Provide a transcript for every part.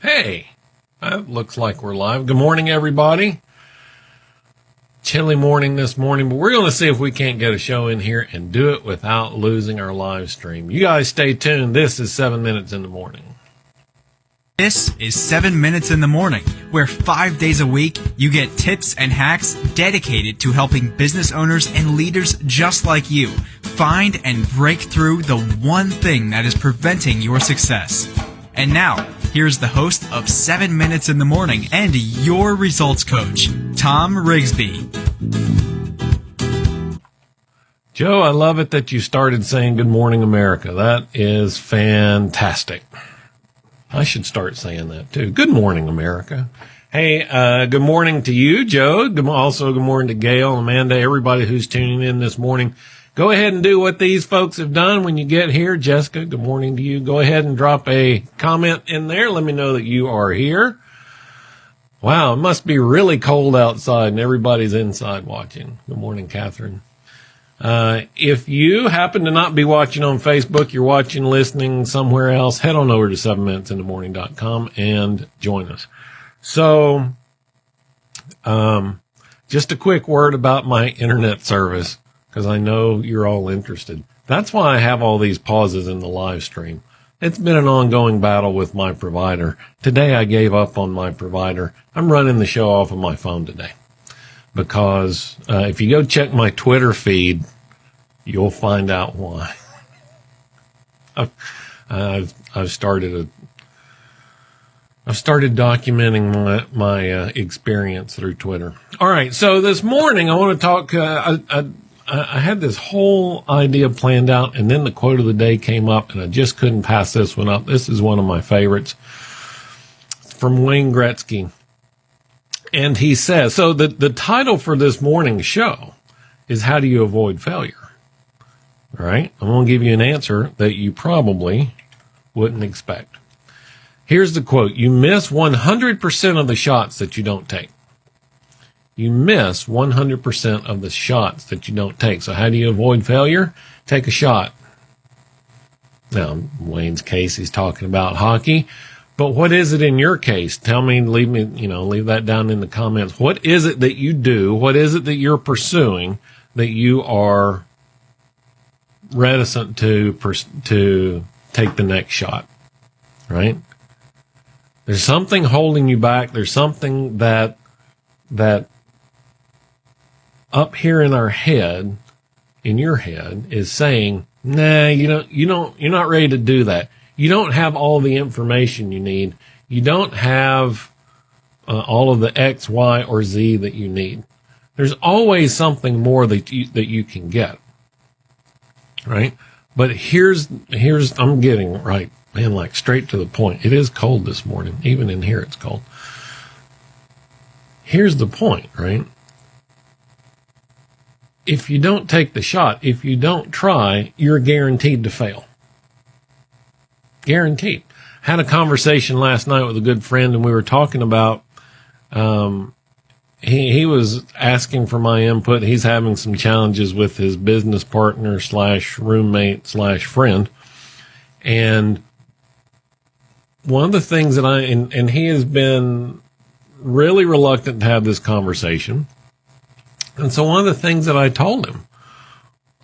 Hey, that looks like we're live. Good morning, everybody. Chilly morning this morning, but we're going to see if we can't get a show in here and do it without losing our live stream. You guys stay tuned. This is seven minutes in the morning. This is 7 Minutes in the Morning, where five days a week you get tips and hacks dedicated to helping business owners and leaders just like you find and break through the one thing that is preventing your success. And now, here's the host of 7 Minutes in the Morning and your results coach, Tom Rigsby. Joe, I love it that you started saying Good Morning America. That is fantastic. I should start saying that too. Good morning, America. Hey, uh, good morning to you, Joe. Also, good morning to Gail, Amanda, everybody who's tuning in this morning. Go ahead and do what these folks have done when you get here. Jessica, good morning to you. Go ahead and drop a comment in there. Let me know that you are here. Wow, it must be really cold outside and everybody's inside watching. Good morning, Catherine. Uh, if you happen to not be watching on Facebook, you're watching, listening somewhere else, head on over to 7minutesinthemorning.com and join us. So, um, just a quick word about my internet service, because I know you're all interested. That's why I have all these pauses in the live stream. It's been an ongoing battle with my provider. Today I gave up on my provider. I'm running the show off of my phone today because uh, if you go check my Twitter feed, you'll find out why. I've, I've, started a I've started documenting my my uh, experience through Twitter. All right, so this morning I want to talk. Uh, I, I, I had this whole idea planned out, and then the quote of the day came up, and I just couldn't pass this one up. This is one of my favorites from Wayne Gretzky and he says, so the, the title for this morning's show is How Do You Avoid Failure? All right. I'm going to give you an answer that you probably wouldn't expect. Here's the quote. You miss 100% of the shots that you don't take. You miss 100% of the shots that you don't take. So how do you avoid failure? Take a shot. Now, Wayne's case, he's talking about hockey. But what is it in your case? Tell me, leave me, you know, leave that down in the comments. What is it that you do? What is it that you're pursuing that you are reticent to, to take the next shot? Right? There's something holding you back. There's something that, that up here in our head, in your head is saying, nah, you don't, you don't, you're not ready to do that you don't have all the information you need. You don't have uh, all of the X, Y, or Z that you need. There's always something more that you, that you can get. Right? But here's, here's, I'm getting right, man, like straight to the point. It is cold this morning. Even in here, it's cold. Here's the point, right? If you don't take the shot, if you don't try, you're guaranteed to fail. Guaranteed. Had a conversation last night with a good friend and we were talking about, um, he, he was asking for my input. He's having some challenges with his business partner slash roommate slash friend. And one of the things that I, and, and he has been really reluctant to have this conversation. And so one of the things that I told him,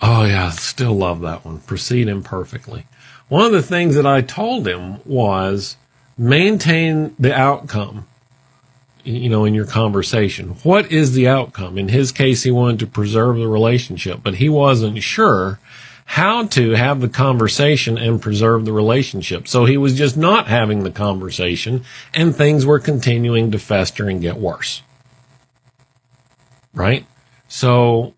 oh yeah, I still love that one. Proceed imperfectly. One of the things that I told him was maintain the outcome, you know, in your conversation. What is the outcome? In his case, he wanted to preserve the relationship, but he wasn't sure how to have the conversation and preserve the relationship. So he was just not having the conversation and things were continuing to fester and get worse. Right? So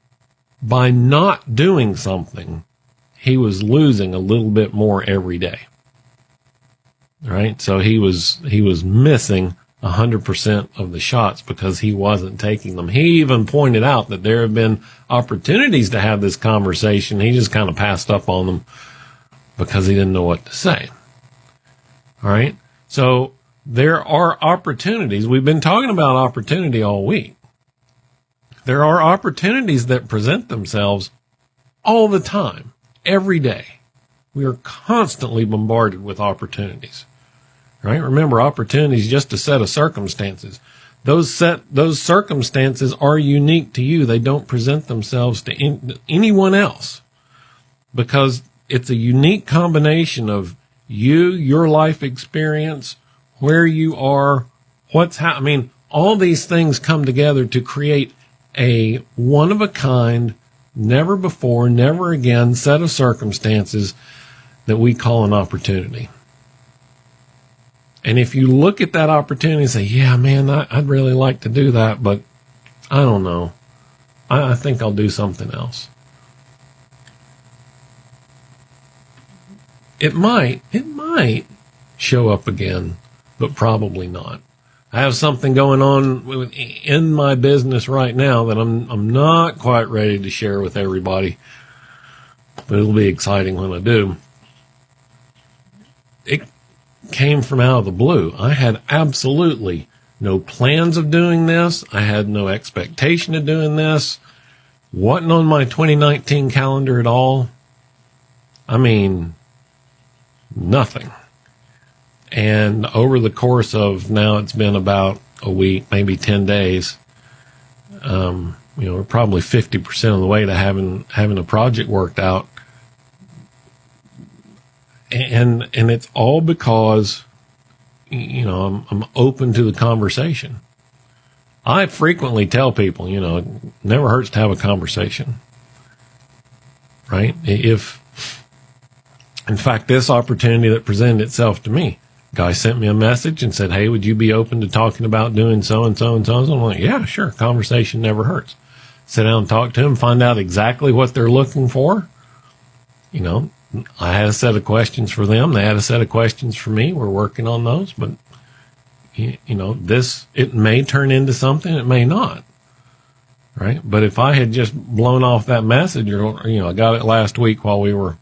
by not doing something, he was losing a little bit more every day. Right? So he was, he was missing a 100% of the shots because he wasn't taking them. He even pointed out that there have been opportunities to have this conversation. He just kind of passed up on them because he didn't know what to say. All right. So there are opportunities. We've been talking about opportunity all week. There are opportunities that present themselves all the time every day. We are constantly bombarded with opportunities, right? Remember, opportunity is just a set of circumstances. Those set, those circumstances are unique to you. They don't present themselves to in, anyone else because it's a unique combination of you, your life experience, where you are, what's happening. I mean, all these things come together to create a one of a kind, never before, never again set of circumstances that we call an opportunity. And if you look at that opportunity and say, yeah, man, I, would really like to do that, but I don't know. I, I think I'll do something else. It might, it might show up again, but probably not. I have something going on in my business right now that I'm I'm not quite ready to share with everybody, but it'll be exciting when I do. It came from out of the blue. I had absolutely no plans of doing this. I had no expectation of doing this. Wasn't on my 2019 calendar at all. I mean, nothing. And over the course of now, it's been about a week, maybe 10 days. Um, you know, we're probably 50% of the way to having, having a project worked out and and it's all because you know I'm, I'm open to the conversation. I frequently tell people, you know, it never hurts to have a conversation, right? If, in fact, this opportunity that presented itself to me, guy sent me a message and said, "Hey, would you be open to talking about doing so and so and so?" And I'm like, "Yeah, sure. Conversation never hurts." Sit down and talk to him, find out exactly what they're looking for. You know, I had a set of questions for them. They had a set of questions for me. We're working on those, but you know, this, it may turn into something. It may not. Right. But if I had just blown off that message or, you know, I got it last week while we were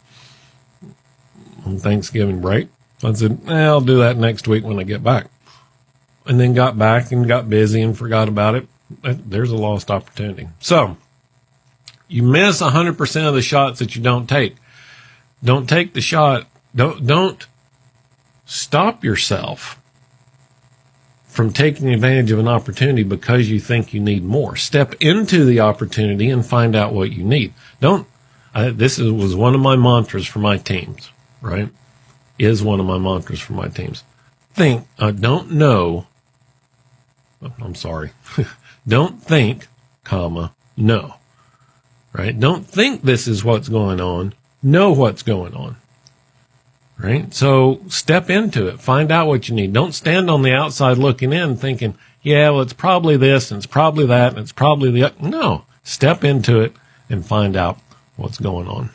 on Thanksgiving break. I said, eh, I'll do that next week when I get back. And then got back and got busy and forgot about it. There's a lost opportunity. So you miss 100% of the shots that you don't take. Don't take the shot. Don't, don't stop yourself from taking advantage of an opportunity because you think you need more. Step into the opportunity and find out what you need. Don't, I, this is, was one of my mantras for my teams, right? Is one of my mantras for my teams. Think, uh, don't know. I'm sorry. don't think, comma, know. Right? Don't think this is what's going on know what's going on. Right? So step into it. Find out what you need. Don't stand on the outside looking in thinking, yeah, well, it's probably this and it's probably that and it's probably the, no, step into it and find out what's going on.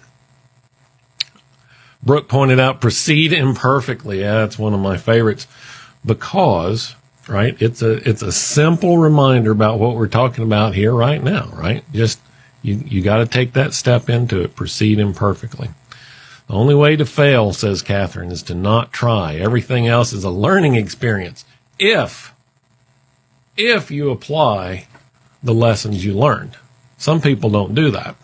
Brooke pointed out proceed imperfectly. Yeah, that's one of my favorites because, right? It's a, it's a simple reminder about what we're talking about here right now, right? Just you, you got to take that step into it. Proceed imperfectly. The only way to fail, says Catherine, is to not try. Everything else is a learning experience. If, if you apply the lessons you learned. Some people don't do that.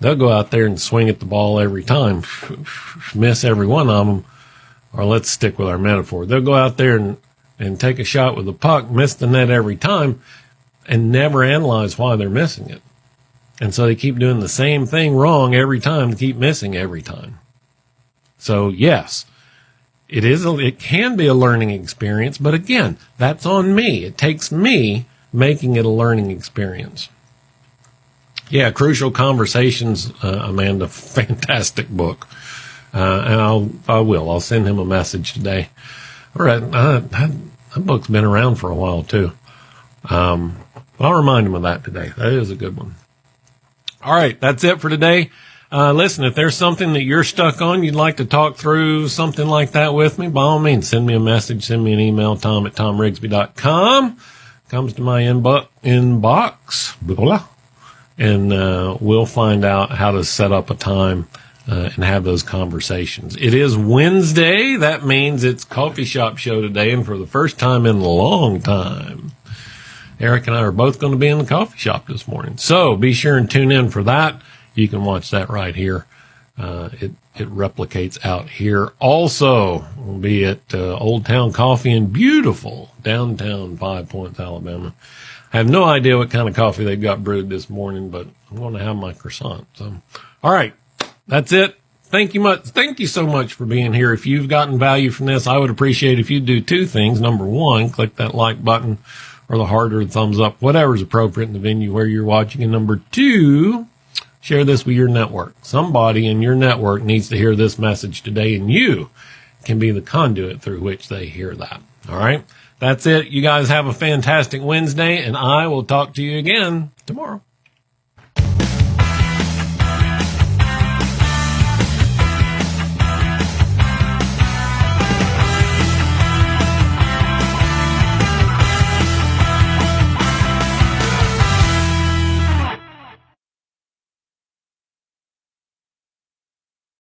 They'll go out there and swing at the ball every time, miss every one of them. Or let's stick with our metaphor. They'll go out there and, and take a shot with the puck, miss the net every time, and never analyze why they're missing it. And so they keep doing the same thing wrong every time, keep missing every time. So yes, it is, a, it can be a learning experience, but again, that's on me. It takes me making it a learning experience. Yeah, Crucial Conversations, uh, Amanda, fantastic book. Uh, and I'll, I will, I'll send him a message today. All right. Uh, that, that book's been around for a while too. Um, I'll remind him of that today. That is a good one. All right, that's it for today. Uh, listen, if there's something that you're stuck on, you'd like to talk through something like that with me, by all means, send me a message, send me an email, tom at tomrigsby.com. Comes to my inbox, inbox, blah, blah, and uh, we'll find out how to set up a time uh, and have those conversations. It is Wednesday. That means it's coffee shop show today, and for the first time in a long time, Eric and I are both going to be in the coffee shop this morning. So be sure and tune in for that. You can watch that right here uh, it it replicates out here. Also, we'll be at uh, Old Town Coffee in beautiful downtown Five Points, Alabama. I have no idea what kind of coffee they've got brewed this morning, but I'm going to have my croissant. So, all right, that's it. Thank you much. Thank you so much for being here. If you've gotten value from this, I would appreciate if you do two things. Number one, click that like button or the harder thumbs up, whatever's appropriate in the venue where you're watching. And number two, share this with your network. Somebody in your network needs to hear this message today and you can be the conduit through which they hear that. All right. That's it. You guys have a fantastic Wednesday and I will talk to you again tomorrow.